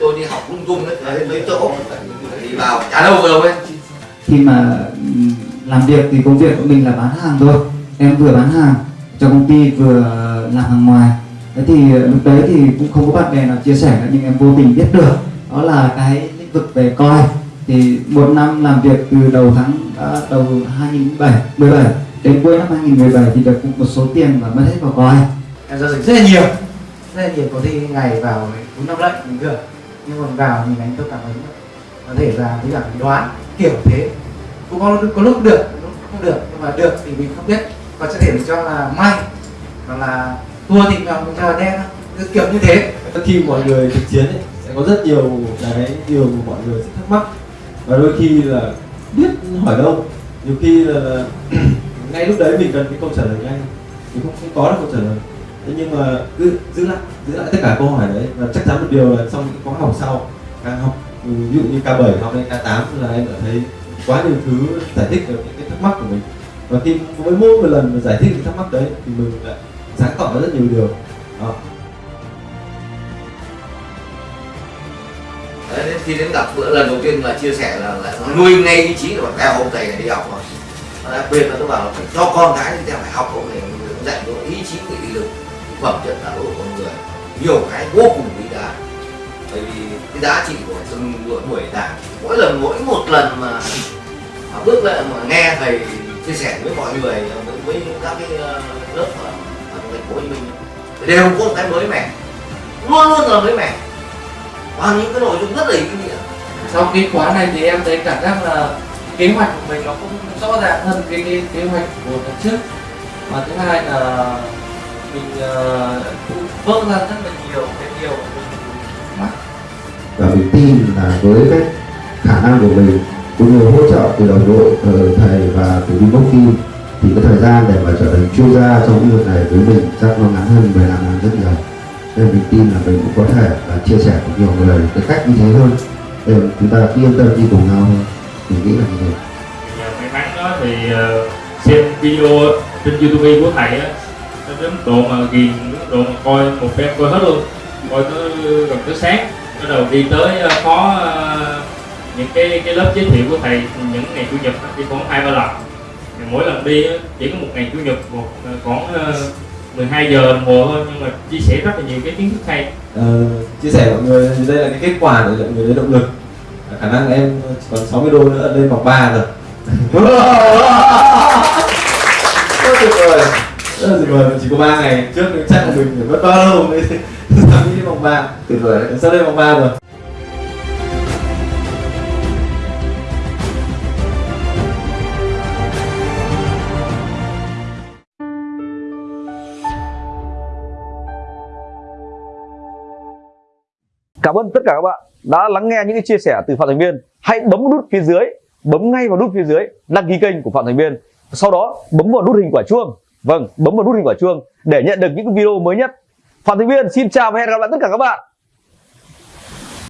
tôi đi học lung tung đấy. Mấy chỗ. Thì vào chả đâu vừa đâu ấy. Khi mà làm việc thì công việc của mình là bán hàng thôi. Em vừa bán hàng cho công ty vừa làm hàng ngoài. Thế thì ờ, lúc đấy thì cũng không có bạn bè nào chia sẻ nhưng em vô tình biết được đó là cái lĩnh vực về coi. Thì một năm làm việc từ đầu tháng à, đầu 2017 17 đến cuối năm 2017 thì được một số tiền và mất hết vào coi. Em giao dịch rất là nhiều rất thì có khi ngày vào bốn năm lệnh bình thường nhưng mà vào nhìn anh tôi cảm thấy có thể là với cả đoán kiểu thế. Cũng có, có lúc được lúc không được. Nhưng mà được thì mình không biết. Còn sẽ thể mình cho là may. Hoặc là thua thì mình cho là đen kiểu như thế. Khi mọi người thực chiến ấy, sẽ có rất nhiều cái điều mà mọi người sẽ thắc mắc. Và đôi khi là biết hỏi đâu. Nhiều khi là, là ngay lúc đấy mình cần cái câu trả lời nhanh mình không, không có được câu trả lời thế nhưng mà cứ giữ lại giữ lại tất cả câu hỏi đấy và chắc chắn một điều là trong những khóa học sau càng học ừ, ví dụ như K7 học lên K8 là em đã thấy quá nhiều thứ giải thích được những cái thắc mắc của mình. Và khi với mỗi một lần mà giải thích những thắc mắc đấy thì mình lại sáng tỏ ra rất nhiều điều. Đó. Đấy, đến khi đến gặp bữa lần đầu tiên là chia sẻ là, là nuôi ngay ý chí của theo ông thầy đi học rồi. Đặc biệt là tôi bảo là phải cho con cái thì theo phải học ông thầy dạy cho ý chí phẩm chất đạo đức của con người. Nhiều cái vô cùng quý giá bởi vì cái giá trị của từng buổi buổi giảng mỗi lần mỗi một lần mà, mà bước lại mà nghe thầy chia sẻ với mọi người với, với các cái ờ, lớp ở, ở thành phố Hồ Chí Minh đều có một cái mới mẻ. Luôn luôn là mới mẻ. Và những cái nội dung rất là ý nghĩa. Sau cái khóa này thì em thấy cảm giác là kế hoạch của mình nó cũng rõ ràng hơn cái, cái kế hoạch của lần trước. Và thứ hai là mình uh, cũng vỡ ra rất là nhiều cái điều mình mắc và mình tin là với cái khả năng của mình cũng như hỗ trợ từ đồng đội từ thầy và từ bên công ty thì cái thời gian để mà trở thành chuyên gia trong lĩnh vực này với mình chắc nó ngắn hơn 15 năm rất nhiều. Nên mình tin là mình cũng có thể là chia sẻ với nhiều người cái cách như thế hơn. Để chúng ta yên tâm đi cùng nhau hơn mình nghĩ là như thế. Nhờ may mắn đó thì ờ, xem video trên youtube của thầy á đến độ mà ghiền đến độ mà coi một phen coi hết luôn. Coi tới gần tới sáng bắt đầu đi tới phó có ờ, những cái cái lớp giới thiệu của thầy những ngày chủ nhật đi khoảng hai ba lần. Mỗi lần đi chỉ có một ngày chủ nhật một ờ, khoảng 12 giờ đồng hồ thôi nhưng mà chia sẻ rất là nhiều cái kiến thức hay. Ờ, chia sẻ mọi người đây là cái kết quả để mọi người lấy động lực. Khả năng em còn 60 đô nữa lên vòng ba rồi. Rất tuyệt vời tuyệt vời chỉ có 3 ngày trước chắc là mình phải mất bao lâu mới nghĩ đến vòng 3 tuyệt vời đấy sắp lên vòng 3 rồi Cảm ơn tất cả các bạn đã lắng nghe những cái chia sẻ từ Phạm Thành Viên. Hãy bấm nút phía dưới, bấm ngay vào nút phía dưới đăng ký kênh của Phạm Thành Viên. Sau đó bấm vào nút hình quả chuông. Vâng, bấm vào nút hình quả chuông để nhận được những video mới nhất. Phạm Thành Viên xin chào và hẹn gặp lại tất cả các bạn